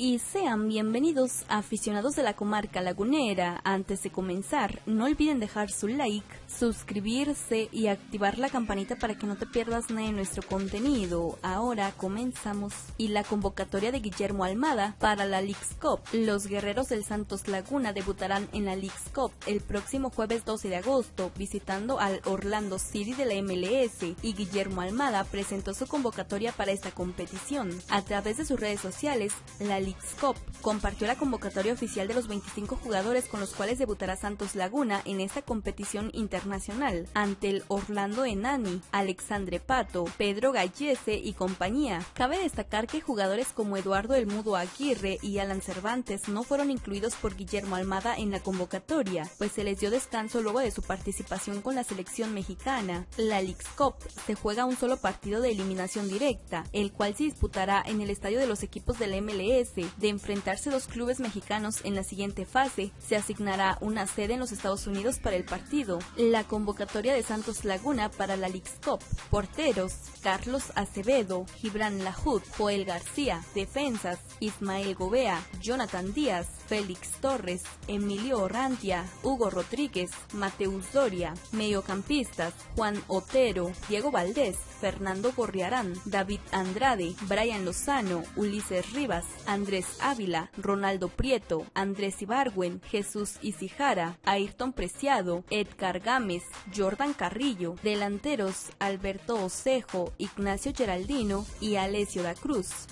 y sean bienvenidos aficionados de la comarca lagunera. Antes de comenzar, no olviden dejar su like, suscribirse y activar la campanita para que no te pierdas nada de nuestro contenido. Ahora comenzamos. Y la convocatoria de Guillermo Almada para la Leagues Cup. Los guerreros del Santos Laguna debutarán en la Leagues Cup el próximo jueves 12 de agosto visitando al Orlando City de la MLS y Guillermo Almada presentó su convocatoria para esta competición. A través de sus redes sociales, la Cup compartió la convocatoria oficial de los 25 jugadores con los cuales debutará Santos Laguna en esta competición internacional ante el Orlando Enani, Alexandre Pato, Pedro Gallese y compañía. Cabe destacar que jugadores como Eduardo El Mudo Aguirre y Alan Cervantes no fueron incluidos por Guillermo Almada en la convocatoria, pues se les dio descanso luego de su participación con la selección mexicana. La Leagues Cup se juega un solo partido de eliminación directa, el cual se disputará en el estadio de los equipos del MLS de enfrentarse dos clubes mexicanos en la siguiente fase, se asignará una sede en los Estados Unidos para el partido. La convocatoria de Santos Laguna para la Leagues Cup. Porteros, Carlos Acevedo, Gibran Lahud, Joel García. Defensas, Ismael Gobea, Jonathan Díaz, Félix Torres, Emilio Orrantia, Hugo Rodríguez, Mateus Doria. Mediocampistas, Juan Otero, Diego Valdés, Fernando Gorriarán, David Andrade, Brian Lozano, Ulises Rivas, Andrés Ávila, Ronaldo Prieto, Andrés Ibargüen, Jesús Isijara, Ayrton Preciado, Edgar Gámez, Jordan Carrillo, delanteros Alberto Osejo, Ignacio Geraldino y Alessio da Cruz.